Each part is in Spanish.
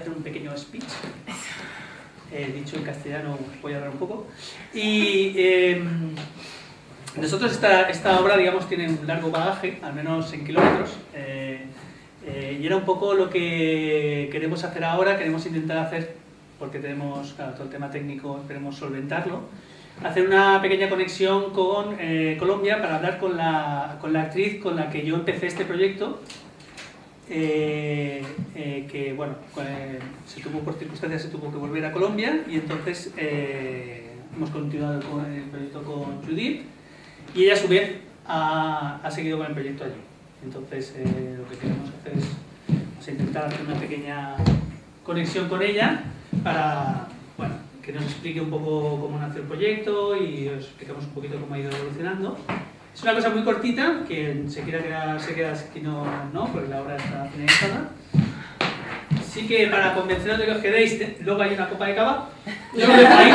hacer un pequeño speech. Eh, dicho en castellano, voy a hablar un poco. Y em, nosotros esta, esta obra, digamos, tiene un largo bagaje, al menos en kilómetros. Eh, eh, y era un poco lo que queremos hacer ahora, queremos intentar hacer, porque tenemos claro, todo el tema técnico, queremos solventarlo, hacer una pequeña conexión con eh, Colombia para hablar con la, con la, actriz con la que yo empecé este proyecto, eh, eh, que bueno, se tuvo por circunstancias se tuvo que volver a Colombia y entonces hemos continuado con el proyecto con Judith y ella a su vez ha, ha seguido con el proyecto allí. Entonces lo que queremos hacer es intentar hacer una pequeña conexión con ella para, bueno, que nos explique un poco cómo nació el proyecto y os explicamos un poquito cómo ha ido evolucionando. Es una cosa muy cortita, que se quiera quedar, se queda aquí no, no, porque la obra está finalizada. Así que para convenceros de que os quedéis, luego hay una copa de cava. Yo lo dejo ahí.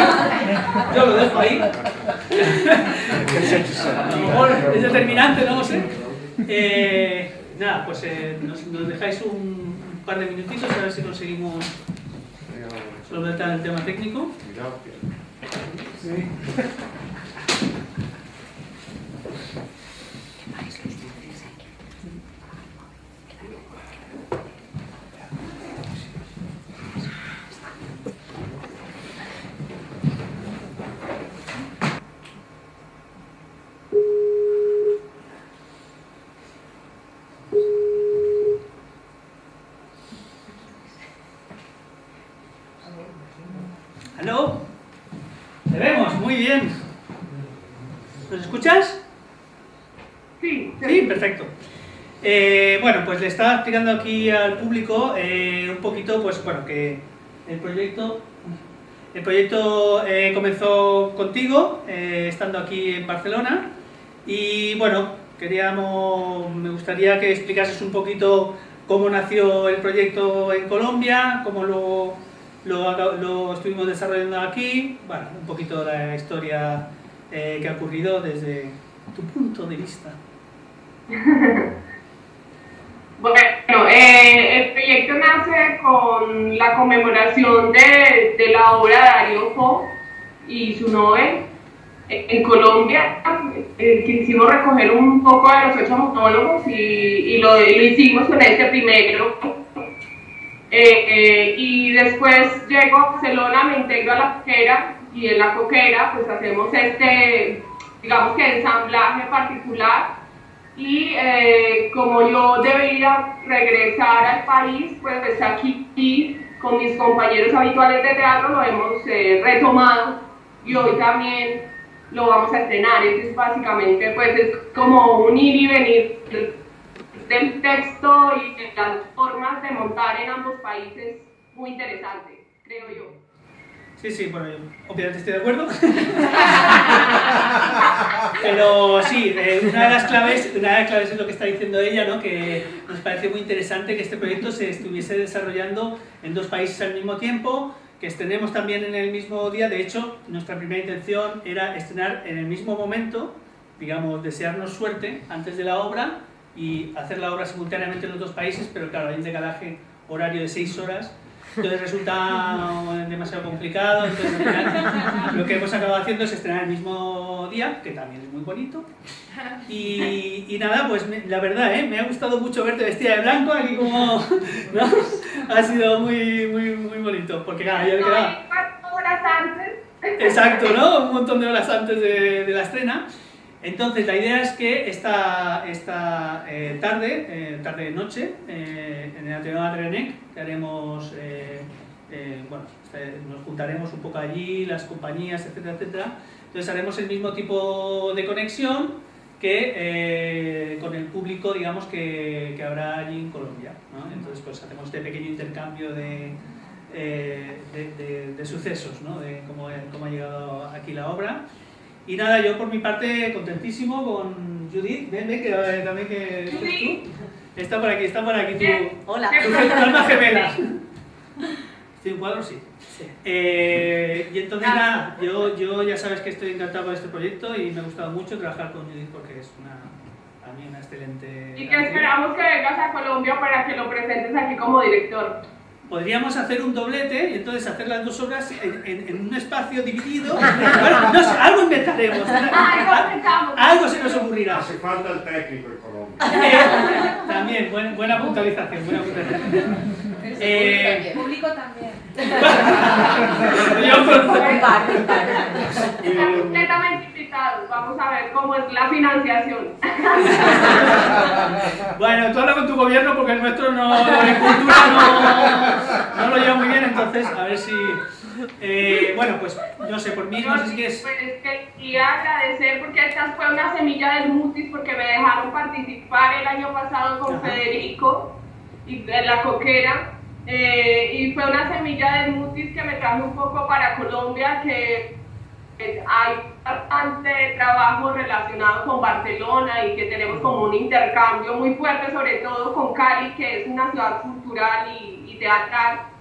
Yo lo dejo ahí. A lo mejor es determinante, no lo sé. Eh, nada, pues eh, nos, nos, dejáis un, un par de minutitos a ver si conseguimos solventar el tema técnico. Sí. ¿Aló? ¿Te vemos? Muy bien. ¿Nos escuchas? Sí. Sí, perfecto. Eh, bueno, pues le estaba explicando aquí al público eh, un poquito, pues bueno, que el proyecto, el proyecto eh, comenzó contigo, estando aquí en Barcelona, y bueno, queríamos, me gustaría que explicases un poquito cómo nació el proyecto en Colombia, cómo lo, lo, lo estuvimos desarrollando aquí, bueno, un poquito la historia eh, que ha ocurrido desde tu punto de vista. Bueno, eh, el proyecto nace con la conmemoración de, de la obra de Darío Fo y su Nobel en Colombia. Eh, quisimos recoger un poco de los ocho monólogos y, y lo, lo, hicimos con este primero. Eh, eh, y después llego a Barcelona, me integro a la coquera y en la coquera pues hacemos este, digamos que ensamblaje particular y eh, como yo debería regresar al país, pues está aquí y con mis compañeros habituales de teatro lo hemos eh, retomado y hoy también lo vamos a estrenar. Entonces básicamente pues es como un ir y venir del texto y de las formas de montar en ambos países muy interesante, creo yo. Sí, sí, bueno, obviamente estoy de acuerdo. Pero sí, eh, una, de las claves, una de las claves es lo que está diciendo ella, ¿no? que nos parece muy interesante que este proyecto se estuviese desarrollando en dos países al mismo tiempo, que estrenemos también en el mismo día. De hecho, nuestra primera intención era estrenar en el mismo momento, digamos, desearnos suerte antes de la obra y hacer la obra simultáneamente en los dos países, pero claro, hay un decalaje horario de seis horas entonces resulta demasiado complicado, entonces al final lo que hemos acabado haciendo es estrenar el mismo día, que también es muy bonito, y, y nada, pues me, la verdad, ¿eh? me ha gustado mucho verte vestida de blanco, aquí como, ¿no? Ha sido muy, muy, muy bonito, porque claro, no, quedaba... horas antes. Exacto, ¿no? Un montón de horas antes de, de la estrena. Entonces, la idea es que esta, esta eh, tarde, eh, tarde-noche, eh, en el Ateneo Adrenec, que haremos, eh, bueno, este, nos juntaremos un poco allí, las compañías, etcétera, etcétera. Entonces, haremos el mismo tipo de conexión que con el público, digamos, que, que habrá allí en Colombia. Entonces, pues hacemos este pequeño intercambio de, de, de, de sucesos, ¿no? de cómo, cómo ha llegado aquí la obra. Y nada, yo por mi parte contentísimo con Judith. Ven, ven, que eh, también que Judith. tú. Está por aquí, está por aquí tu, Hola. tu, tu alma gemela. ¿Estoy en cuadro? Sí. Sí. Eh, y entonces nada, yo, yo ya sabes que estoy encantado con este proyecto y me ha gustado mucho trabajar con Judith porque es una, a mí una excelente... Y que esperamos que vengas a Colombia para que lo presentes aquí como director. Podríamos hacer un doblete y entonces hacer las dos obras en, en- en un espacio dividido. Bueno, no sé, algo inventaremos. Algo inventamos. Algo se nos ocurrirá. Hace falta el técnico en Colombia. Eh, también, buen- buena puntualización, buena puntualización. Eh, público también. yo con- Están completamente invitados. Vamos a ver cómo es la financiación. Bueno, tú habla con tu gobierno porque el nuestro no, la agricultura no, no lo lleva muy bien, entonces a ver si... eh, bueno, pues no sé, por mí no sé si quieres... Pues es que quería agradecer porque esta fue una semilla del Mutis porque me dejaron participar el año pasado con Ajá. Federico y de la coquera eh, y fue una semilla del Mutis que me trajo un poco para Colombia que eh, hay bastante trabajo relacionado con Barcelona y que tenemos como un intercambio muy fuerte sobre todo con Cali que es una ciudad cultural y, y teatral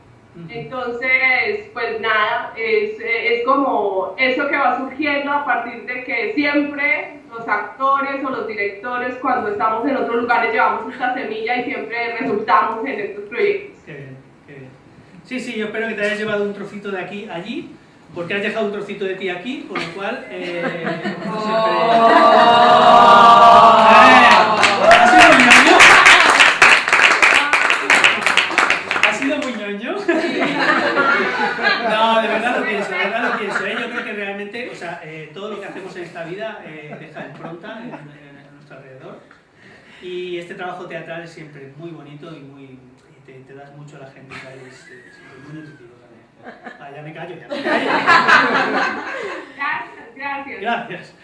entonces, pues nada, es, es como eso que va surgiendo a partir de que siempre los actores o los directores cuando estamos en otros lugares llevamos esta semilla y siempre resultamos en estos proyectos. Qué bien, qué bien. Sí, sí, yo espero que te hayas llevado un trocito de aquí allí, porque has dejado un trocito de ti aquí, con lo cual... Eh, no siempre- Eh, ¿Ha sido muy ñoño? ¿Ha sido muy ñoño? No, de verdad lo pienso, de verdad lo pienso. ¿eh? Yo creo que realmente, o sea, eh, todo lo que hacemos en esta vida eh, deja impronta en, en- en nuestro alrededor. Y este trabajo teatral es siempre muy bonito y muy te, te das mucho a la gente, ¿sabes? es, es muy nutritivo también. Ah, ya me callo, ya me callo. Gracias, gracias. Gracias.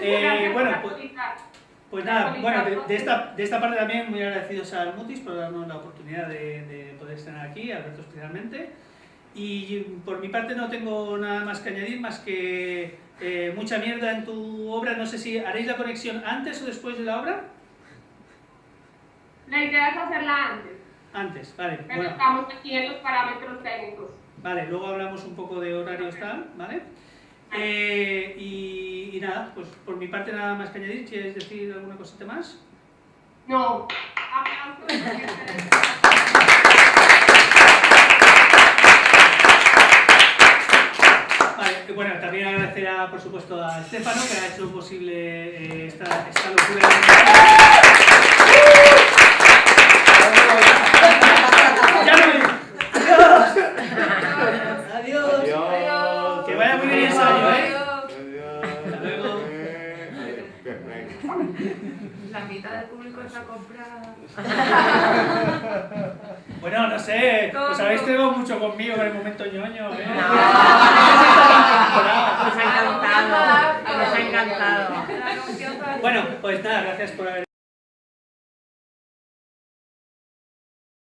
Eh, Gracias bueno, pues, pues nada, bueno, de, de esta, de esta parte también muy agradecidos al Mutis por darnos la oportunidad de, de poder estar aquí, Alberto especialmente. Y por mi parte no tengo nada más que añadir, más que eh, mucha mierda en tu obra. No sé si haréis la conexión antes o después de la obra. La idea es hacerla antes, Antes, vale. pero Bueno, estamos aquí en los parámetros técnicos. vale, luego hablamos un poco de horarios tal, ¿vale? Eh, y, y nada, pues por mi parte nada más que añadir. ¿Quieres decir alguna cosita más? No. Vale, bueno, también agradecer a, por supuesto a Estefano que ha hecho posible eh, esta, esta locura. ¡Ya no me- ¡Adiós! Adiós. Que vaya muy bien el ensayo, ¿eh? Adiós. Hasta luego. Eh, La mitad del público está comprada. Bueno, no sé, os habéis tenido mucho conmigo en el momento ñoño, ¿eh? No. Nos Nos ha encantado. Nos ha encantado. Bueno, pues nada, gracias por haber